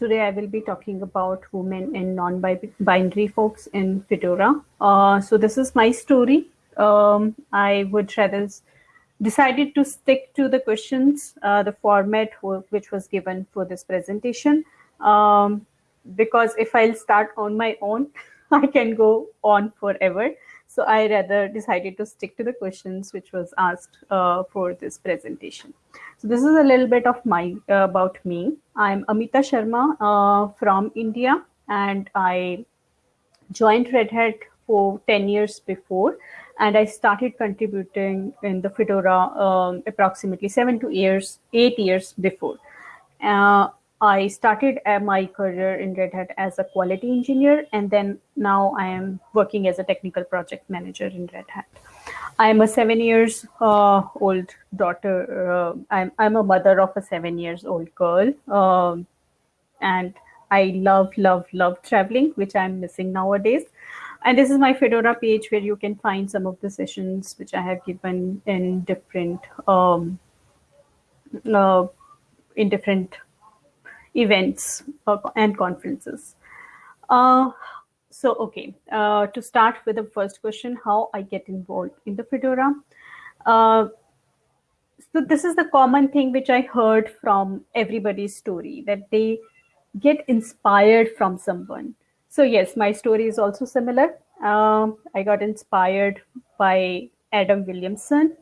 today I will be talking about women and non-binary folks in Fedora. Uh, so this is my story. Um, I would rather decided to stick to the questions, uh, the format which was given for this presentation. Um, because if I'll start on my own, I can go on forever. So I rather decided to stick to the questions which was asked uh, for this presentation. So this is a little bit of my uh, about me. I'm Amita Sharma uh, from India and I joined Red Hat for 10 years before and I started contributing in the Fedora um, approximately seven to years, eight years before. Uh, I started my career in Red Hat as a quality engineer, and then now I am working as a technical project manager in Red Hat. I'm a seven years uh, old daughter. Uh, I'm, I'm a mother of a seven years old girl. Um, and I love, love, love traveling, which I'm missing nowadays. And this is my Fedora page where you can find some of the sessions which I have given in different um, uh, in different events and conferences. Uh, so, okay, uh, to start with the first question, how I get involved in the Fedora. Uh, so this is the common thing which I heard from everybody's story, that they get inspired from someone. So yes, my story is also similar. Um, I got inspired by Adam Williamson,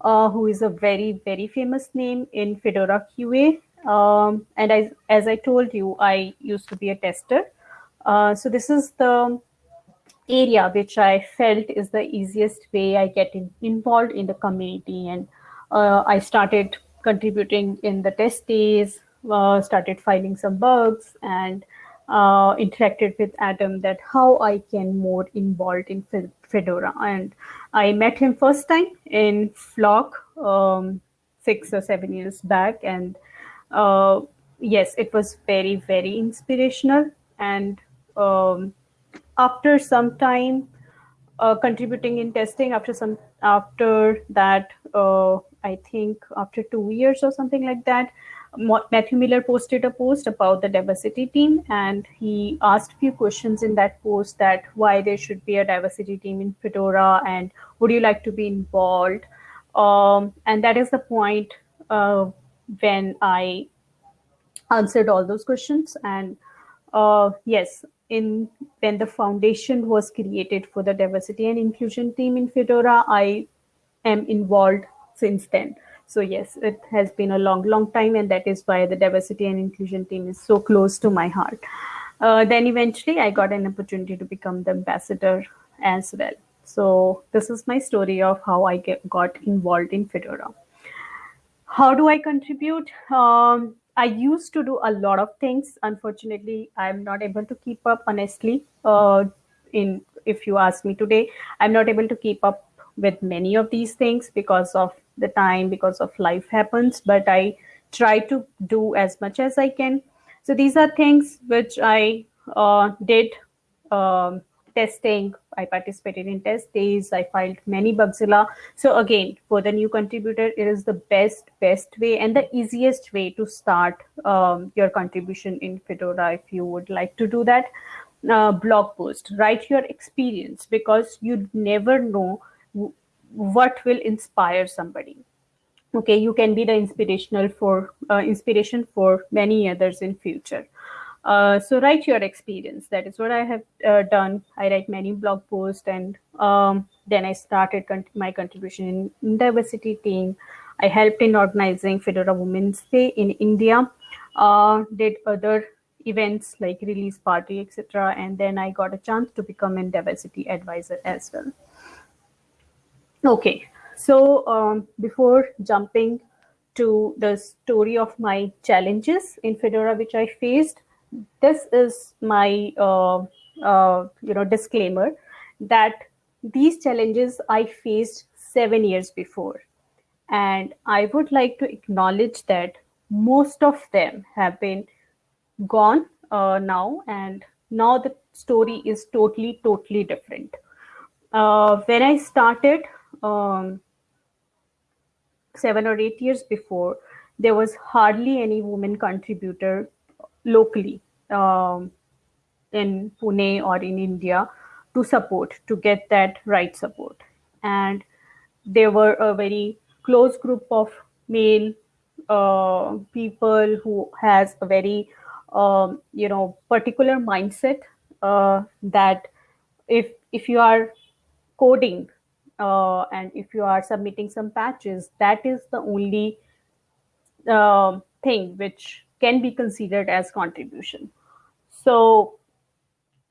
uh, who is a very, very famous name in Fedora QA. Um, and I, as I told you, I used to be a tester. Uh, so this is the area which I felt is the easiest way I get in, involved in the community. And uh, I started contributing in the test days, uh, started filing some bugs and uh, interacted with Adam that how I can more involved in Fedora. And I met him first time in Flock um, six or seven years back. And uh, yes, it was very, very inspirational. And um, after some time uh, contributing in testing, after some after that, uh, I think after two years or something like that, Matthew Miller posted a post about the diversity team, and he asked a few questions in that post that why there should be a diversity team in Fedora, and would you like to be involved? Um, and that is the point uh, when I answered all those questions. And uh, yes, in when the foundation was created for the diversity and inclusion team in Fedora, I am involved since then. So yes, it has been a long, long time, and that is why the diversity and inclusion team is so close to my heart. Uh, then eventually I got an opportunity to become the ambassador as well. So this is my story of how I get, got involved in Fedora. How do I contribute? Um, I used to do a lot of things. Unfortunately, I'm not able to keep up honestly. Uh, in if you ask me today, I'm not able to keep up with many of these things because of the time, because of life happens, but I try to do as much as I can. So these are things which I uh, did um, testing. I participated in test days. I filed many Bugzilla. So again, for the new contributor, it is the best, best way and the easiest way to start um, your contribution in Fedora if you would like to do that. Uh, blog post, write your experience because you never know what will inspire somebody okay you can be the inspirational for uh, inspiration for many others in future uh, so write your experience. That is what i have uh, done. I write many blog posts and um, then i started my contribution in, in, diversity team. I helped in organizing fedora women's day in india uh, did other events like release party etc and then i got a chance to become a diversity advisor as well. Okay, so um, before jumping to the story of my challenges in Fedora, which I faced, this is my uh, uh, you know disclaimer that these challenges I faced seven years before. And I would like to acknowledge that most of them have been gone uh, now, and now the story is totally, totally different. Uh, when I started, um, seven or eight years before, there was hardly any woman contributor locally um, in Pune or in India to support, to get that right support. And there were a very close group of male uh, people who has a very um, you know particular mindset uh, that if if you are coding uh, and if you are submitting some patches that is the only uh, thing which can be considered as contribution. So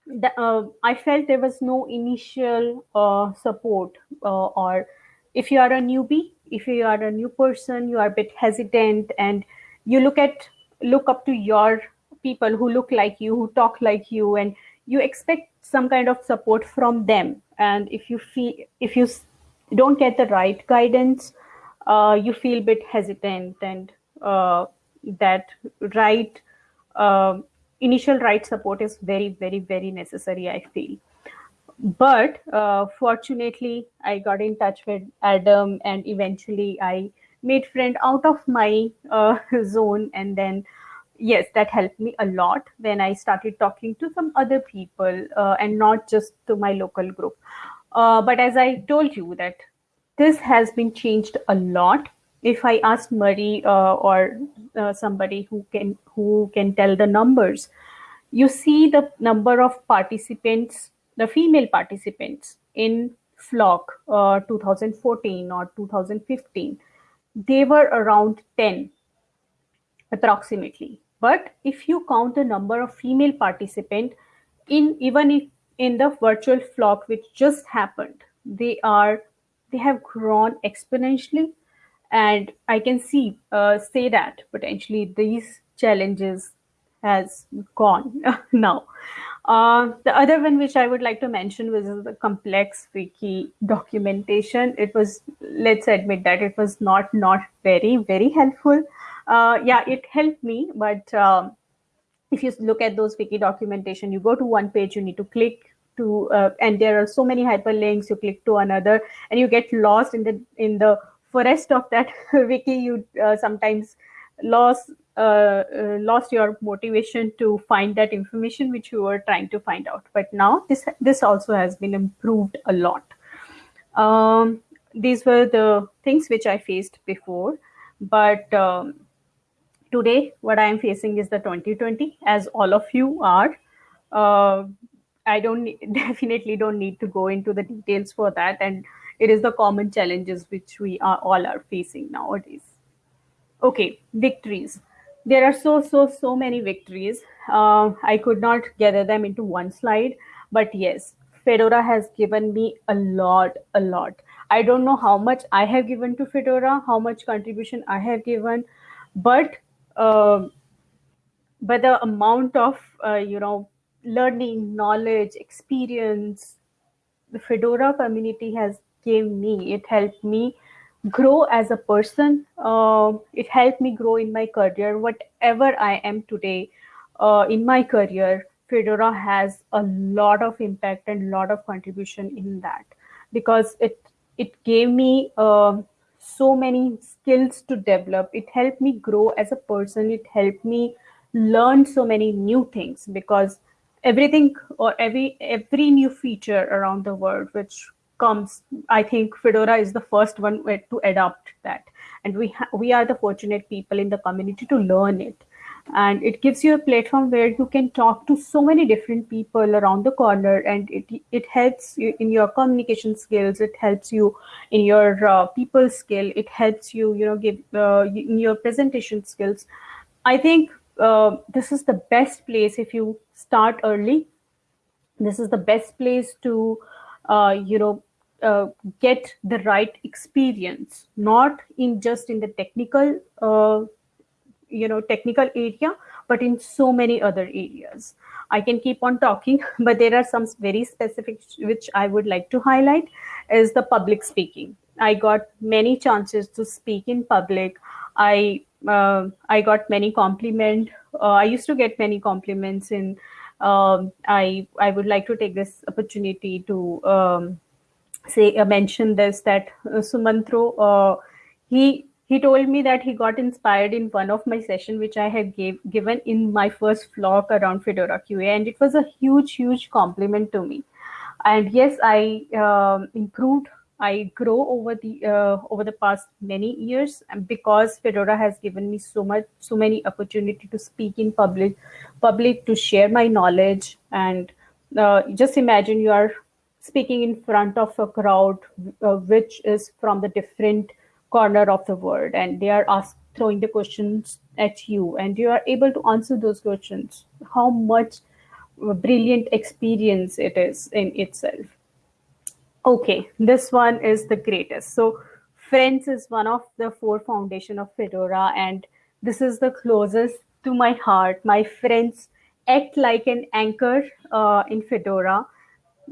the, uh, i felt there was no initial uh, support uh, or if you are a newbie if you are a new person you are a bit hesitant and you look at look up to your people who look like you who talk like you and you expect some kind of support from them. And if you feel if you don't get the right guidance uh, you feel a bit hesitant and uh, that right uh, initial right support is very very very necessary i feel. But uh, fortunately i got in touch with adam and eventually i made friend out of my uh, zone. And then yes that helped me a lot when i started talking to some other people uh, and not just to my local group. Uh, but as i told you that this has been changed a lot if i ask marie uh, or uh, somebody who can who can tell the numbers you see the number of participants the female participants in flock uh, 2014 or 2015 they were around 10 approximately. But if you count the number of female participant in even if in the virtual flock which just happened they are they have grown exponentially and i can see uh, say that potentially these challenges has gone now uh, the other one which I would like to mention was the complex wiki documentation. It was, let's admit that it was not not very very helpful. Uh, yeah, it helped me, but um, if you look at those wiki documentation, you go to one page, you need to click to, uh, and there are so many hyperlinks. You click to another, and you get lost in the in the forest of that wiki. You uh, sometimes lost uh, uh, lost your motivation to find that information which you were trying to find out. But now this this also has been improved a lot. Um, these were the things which I faced before, but um, today what I am facing is the 2020, as all of you are. Uh, I don't definitely don't need to go into the details for that, and it is the common challenges which we are all are facing nowadays. Okay, victories. There are so so so many victories. Uh, i could not gather them into one slide but yes fedora has given me a lot a lot. I don't know how much i have given to fedora how much contribution i have given but uh, but the amount of uh, you know learning knowledge experience the fedora community has gave me it helped me grow as a person. Uh, it helped me grow in my career. Whatever I am today uh, in my career, Fedora has a lot of impact and lot of contribution in that because it it gave me uh, so many skills to develop. It helped me grow as a person. It helped me learn so many new things because everything or every every new feature around the world which comes, I think Fedora is the first one to adopt that. And we, we are the fortunate people in the community to learn it. And it gives you a platform where you can talk to so many different people around the corner and it, it helps you in your communication skills. It helps you in your uh, people skill. It helps you, you know, give uh, in your presentation skills. I think uh, this is the best place if you start early. This is the best place to, uh, you know, uh, get the right experience not in just in the technical uh, you know technical area but in so many other areas. I can keep on talking but there are some very specific which i would like to highlight is the public speaking. I got many chances to speak in public. I uh, i got many compliment uh, i used to get many compliments in um, i i would like to take this opportunity to um, say uh, mention this that uh, Sumantro uh, he he told me that he got inspired in one of my session which i had gave, given in my first flock around fedora qa and it was a huge huge compliment to me. And yes i um, improved i grow over the uh, over the past many years because fedora has given me so much so many opportunity to speak in public public to share my knowledge and uh, just imagine you are speaking in front of a crowd uh, which is from the different corner of the world and they are asked throwing the questions at you and you are able to answer those questions. How much brilliant experience it is in itself. Okay this one is the greatest. So friends is one of the four foundation of fedora and this is the closest to my heart. My friends act like an anchor uh, in fedora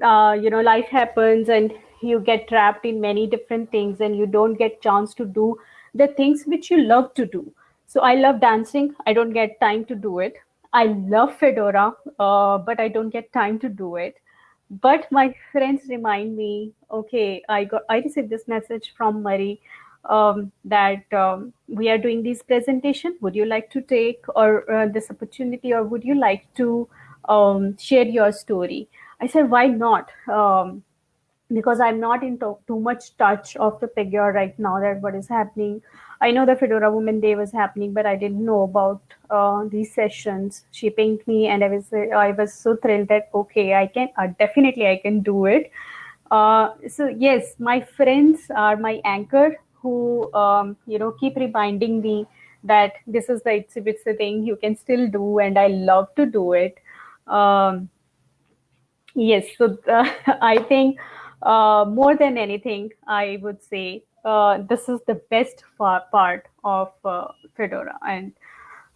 uh, you know life happens and you get trapped in many different things and you don't get chance to do the things which you love to do. So i love dancing. I don't get time to do it. I love fedora uh, but i don't get time to do it. But my friends remind me okay i got i received this message from marie um, that um, we are doing this presentation. Would you like to take or uh, this opportunity or would you like to um, share your story i said why not um, because I'm not in to- too much touch of the figure right now that what is happening. I know the Fedora Women Day was happening, but I didn't know about uh, these sessions. She pinged me, and I was I was so thrilled that okay, I can uh, definitely I can do it. Uh, so yes, my friends are my anchor who um, you know keep reminding me that this is the it's, it's the thing you can still do, and I love to do it. Um, yes, so uh, I think uh, more than anything, I would say uh, this is the best part of uh, Fedora. And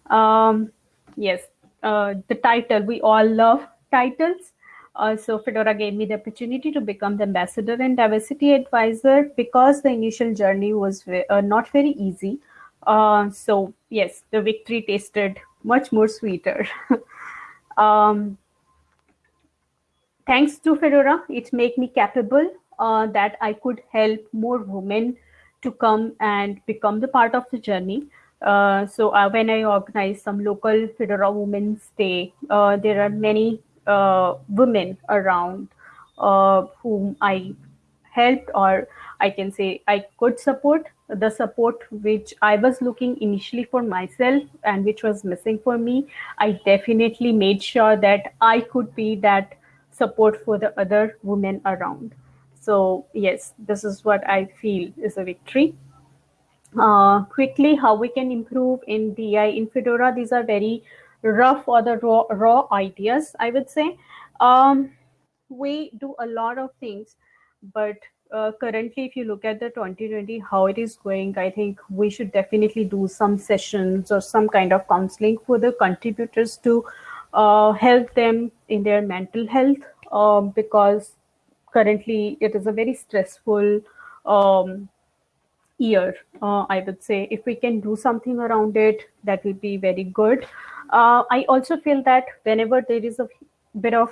um, yes, uh, the title, we all love titles. Uh, so Fedora gave me the opportunity to become the ambassador and diversity advisor because the initial journey was uh, not very easy. so yes, the victory tasted much more sweeter. um, thanks to Fedora, it made me capable uh, that I could help more women to come and become the part of the journey. Uh, so uh, when I organize some local Fedora Women's Day, uh, there are many uh, women around uh, whom I helped or I can say I could support the support which I was looking initially for myself and which was missing for me. I definitely made sure that I could be that support for the other women around. So yes, this is what I feel is a victory. Uh, quickly, how we can improve in DI in Fedora. These are very rough or the raw, raw ideas, I would say. Um, we do a lot of things, but uh, currently, if you look at the 2020, how it is going, I think we should definitely do some sessions or some kind of counseling for the contributors to uh, help them in their mental health um, because currently it is a very stressful um, year. Uh, i would say if we can do something around it that would be very good. Uh, i also feel that whenever there is a bit of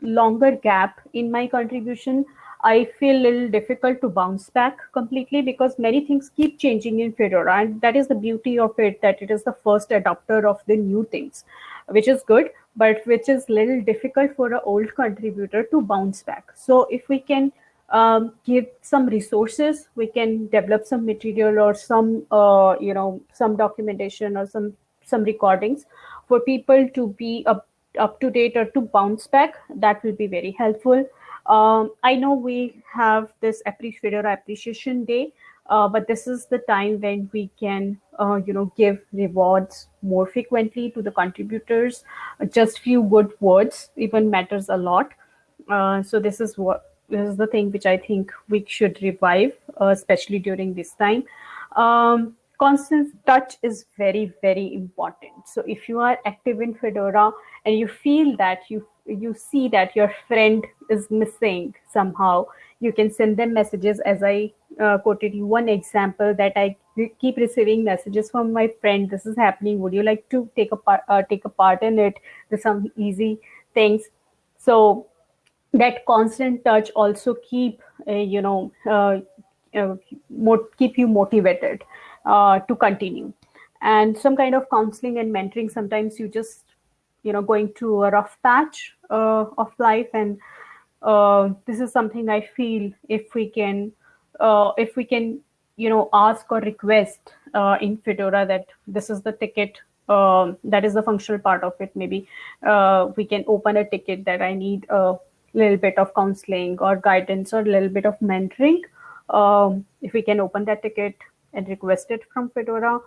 longer gap in my contribution i feel a little difficult to bounce back completely because many things keep changing in fedora. And that is the beauty of it that it is the first adopter of the new things which is good but which is little difficult for an old contributor to bounce back. So if we can um, give some resources, we can develop some material or some, uh, you know, some documentation or some some recordings for people to be up, up to date or to bounce back. That will be very helpful. Um, I know we have this Fedora Appreciation Day, uh, but this is the time when we can uh, you know give rewards more frequently to the contributors. Just few good words even matters a lot. Uh, so this is what this is the thing which i think we should revive uh, especially during this time. Um, constant touch is very very important. So if you are active in fedora and you feel that you you see that your friend is missing somehow you can send them messages. As i uh, quoted you one example that i keep receiving messages from my friend this is happening. Would you like to take a part uh, take a part in it? There's some easy things. So that constant touch also keep uh, you know uh, uh, keep you motivated uh, to continue. And some kind of counseling and mentoring sometimes you just you know going through a rough patch uh, of life. And uh, this is something i feel if we can uh, if we can you know ask or request uh, in fedora that this is the ticket um, that is the functional part of it. Maybe uh, we can open a ticket that i need a little bit of counseling or guidance or a little bit of mentoring. Um, if we can open that ticket and request it from fedora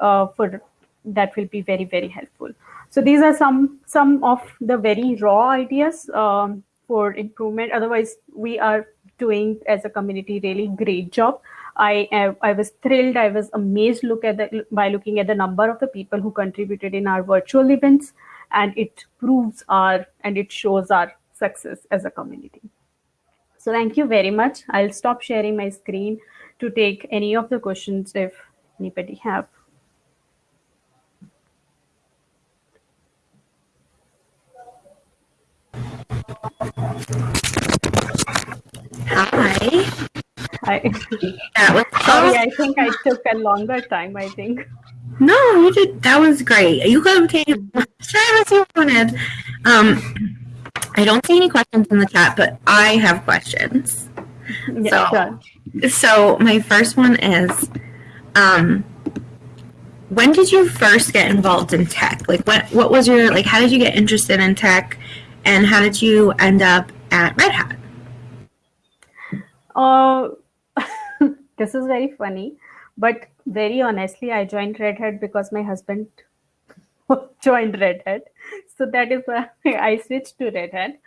uh, for that will be very very helpful so these are some some of the very raw ideas um, for improvement otherwise we are doing as a community really great job I I was thrilled. I was amazed. Look at the by looking at the number of the people who contributed in our virtual events, and it proves our and it shows our success as a community. So thank you very much. I'll stop sharing my screen to take any of the questions if anybody have. Hi. I, that was sorry. I think I took a longer time. I think. No, you did. That was great. You could have taken as as you wanted. Um, I don't see any questions in the chat, but I have questions. Yeah, so, sure. so my first one is, um, when did you first get involved in tech? Like, what what was your like? How did you get interested in tech, and how did you end up at Red Hat? Uh, this is very funny, but very honestly, I joined Red Hat because my husband joined Red Hat. So that is why I switched to Red Hat.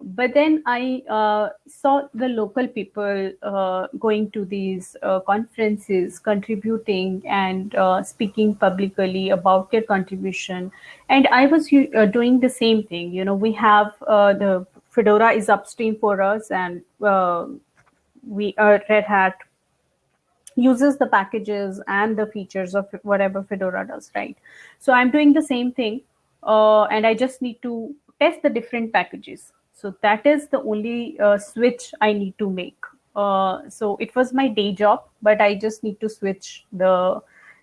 But then I uh, saw the local people uh, going to these uh, conferences, contributing and uh, speaking publicly about their contribution. And I was uh, doing the same thing. You know, we have the Fedora is upstream for us, and we uh, Red Hat uses the packages and the features of whatever Fedora does, right? So I'm doing the same thing, uh, and I just need to test the different packages. So that is the only uh, switch I need to make. Uh, so it was my day job, but I just need to switch the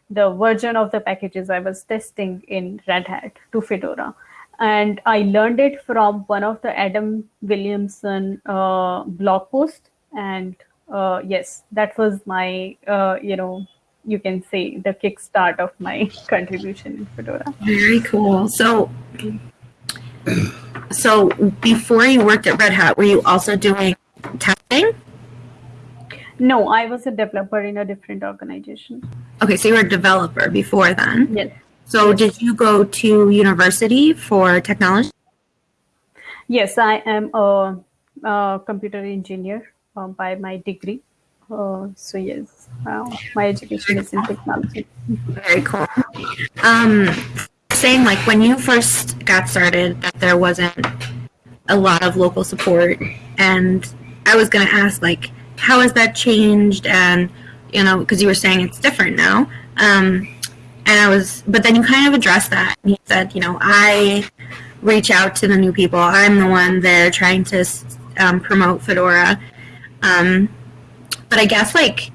the version of the packages I was testing in Red Hat to Fedora. And I learned it from one of the Adam Williamson uh, blog posts and uh, yes, that was my, uh, you know, you can say the kickstart of my contribution in Fedora. Very cool. So, so before you worked at Red Hat, were you also doing testing? No, I was a developer in a different organization. Okay, so you were a developer before then. Yes. So yes. did you go to university for technology? Yes, I am a, a computer engineer uh, by my degree. Uh, so yes, uh, my education is in technology. Very cool. Um, saying like when you first got started, that there wasn't a lot of local support, and I was going to ask like, how has that changed? And you know, because you were saying it's different now. Um, and I was, but then you kind of addressed that. And he said, you know, I reach out to the new people. I'm the one there trying to um, promote Fedora. Um, but I guess like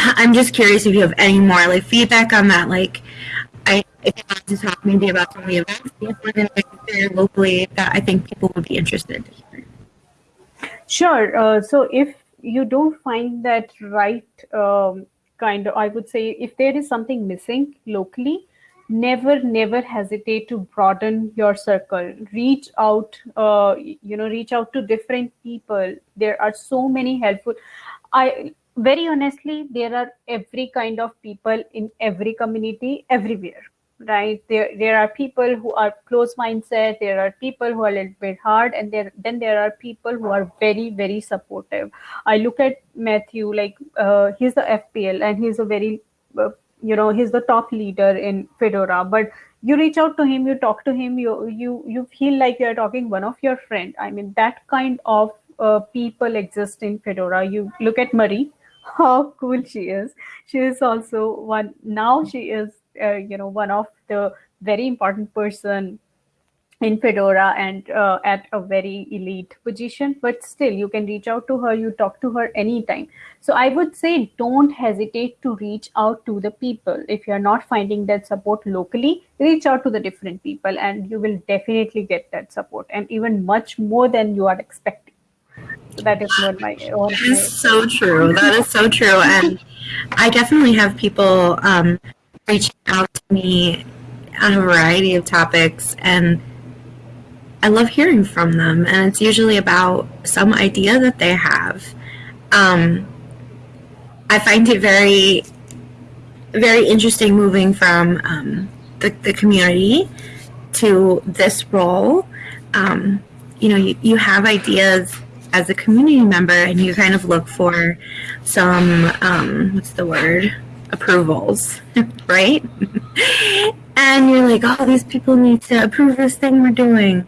I'm just curious if you have any more like feedback on that. Like, if you want to talk maybe about some of the events you're organizing locally that I think people would be interested. Sure. Uh, so if you don't find that right um, kind of, I would say, if there is something missing locally, never never hesitate to broaden your circle reach out uh, you know reach out to different people there are so many helpful i very honestly there are every kind of people in every community everywhere right? There there are people who are close mindset there are people who are a little bit hard and there then there are people who are very very supportive. I look at matthew like uh, he's the fpl and he's a very uh, you know he's the top leader in fedora but you reach out to him you talk to him you you you feel like you're talking one of your friend. I mean that kind of uh, people exist in fedora. You look at marie how cool she is. She is also one now she is uh, you know one of the very important person in Fedora and uh, at a very elite position, but still you can reach out to her, you talk to her anytime. So I would say don't hesitate to reach out to the people. If you're not finding that support locally, reach out to the different people and you will definitely get that support and even much more than you are expecting. So that is what my. That is so true. That is so true. And I definitely have people um, reaching out to me on a variety of topics and I love hearing from them, and it's usually about some idea that they have. Um, I find it very, very interesting moving from um, the, the community to this role. Um, you know, you, you have ideas as a community member, and you kind of look for some, um, what's the word? Approvals, right? and you're like, oh, these people need to approve this thing we're doing.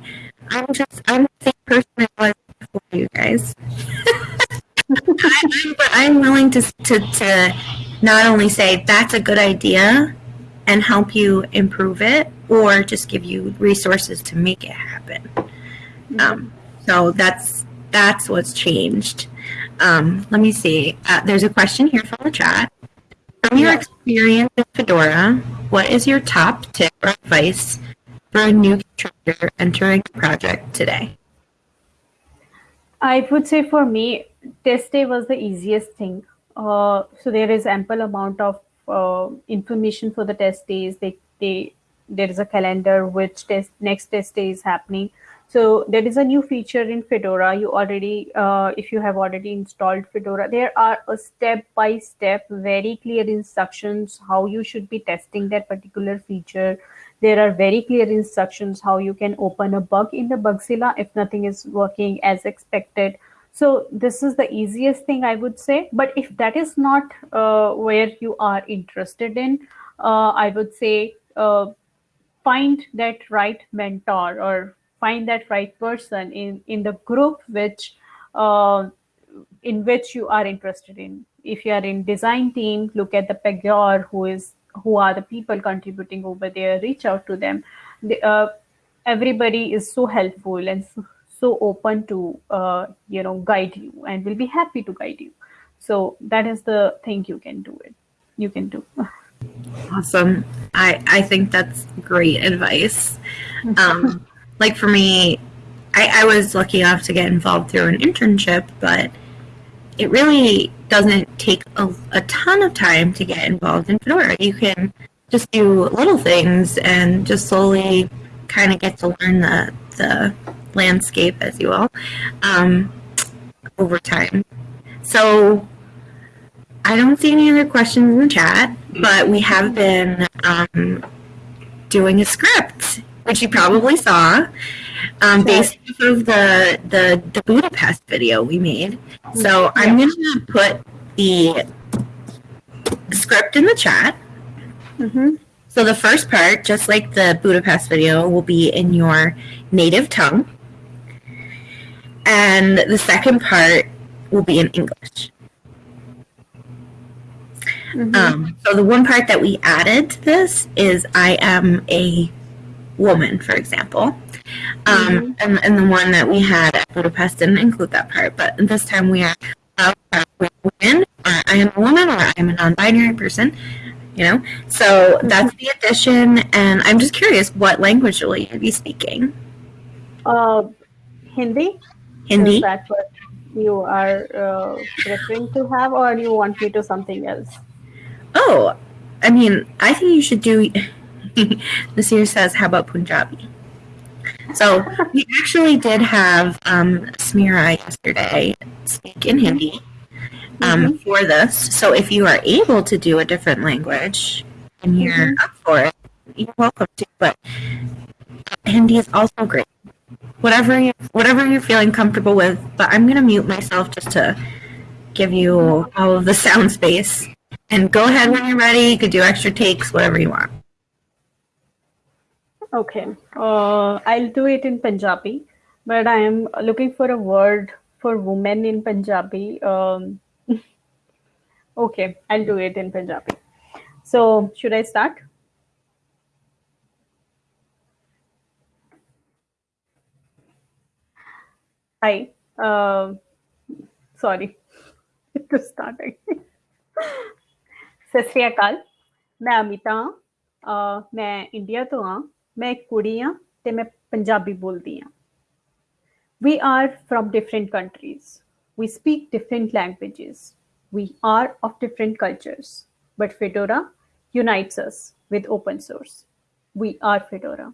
I'm just, I'm the same person I was before you guys. But I'm willing to, to, to not only say that's a good idea and help you improve it, or just give you resources to make it happen. Um, so that's that's what's changed. Um, let me see. Uh, there's a question here from the chat. From your experience with Fedora, what is your top tip or advice for a new contributor entering a project today? I would say for me, test day was the easiest thing. Uh, so there is ample amount of uh, information for the test days. They, they, there is a calendar which test next test day is happening. So there is a new feature in Fedora. You already, uh, if you have already installed Fedora, there are a step-by-step, very clear instructions how you should be testing that particular feature there are very clear instructions how you can open a bug in the Bugzilla if nothing is working as expected. So this is the easiest thing I would say. But if that is not uh, where you are interested in, uh, I would say uh, find that right mentor or find that right person in, in the group which uh, in which you are interested in. If you are in design team, look at the Pagure who is who are the people contributing over there reach out to them. They, uh, everybody is so helpful and so, so open to uh, you know guide you and will be happy to guide you. So that is the thing you can do it. You can do. Awesome. I i think that's great advice. Um like for me I, I was lucky enough to get involved through an internship but it really doesn't take a, a ton of time to get involved in Fedora. You can just do little things and just slowly kind of get to learn the, the landscape, as you will, um, over time. So I don't see any other questions in the chat, but we have been um, doing a script, which you probably saw um, based off of the, the, the Budapest video we made. So I'm going to put the script in the chat. Mm-hmm. So the first part, just like the Budapest video, will be in your native tongue. And the second part will be in English. Mm-hmm. Um, so the one part that we added to this is I am a woman, for example. Um, mm-hmm. and, and the one that we had at Budapest didn't include that part, but this time we are uh, women, or I am a woman, or I am a non-binary person. You know, so mm-hmm. that's the addition, and I'm just curious, what language will you be speaking? Uh, Hindi. Hindi. Is that what you are uh, referring to have, or do you want me to something else? Oh, I mean, I think you should do. Nasir says, "How about Punjabi?" So we actually did have um, Smira yesterday speak in Hindi um, mm-hmm. for this. So if you are able to do a different language and you're mm-hmm. up for it, you're welcome to. But Hindi is also great. Whatever you whatever you're feeling comfortable with. But I'm gonna mute myself just to give you all of the sound space. And go ahead when you're ready. You could do extra takes, whatever you want. Okay, uh, I'll do it in Punjabi, but I am looking for a word for women in Punjabi. Um, okay, I'll do it in Punjabi. So, should I start? Hi. Uh, sorry. to start again. Sat Sri ਅਕਾਲ ਮੈਂ ਅਮਿਤਾ ਹਾਂ ਮੈਂ India ਤੋਂ ਹਾਂ ਮੈਂ ਇੱਕ ਕੁੜੀ ਹਾਂ ਤੇ ਮੈਂ ਪੰਜਾਬੀ ਬੋਲਦੀ ਹਾਂ we are from different countries we speak different languages we are of different cultures but fedora unites us with open source we are fedora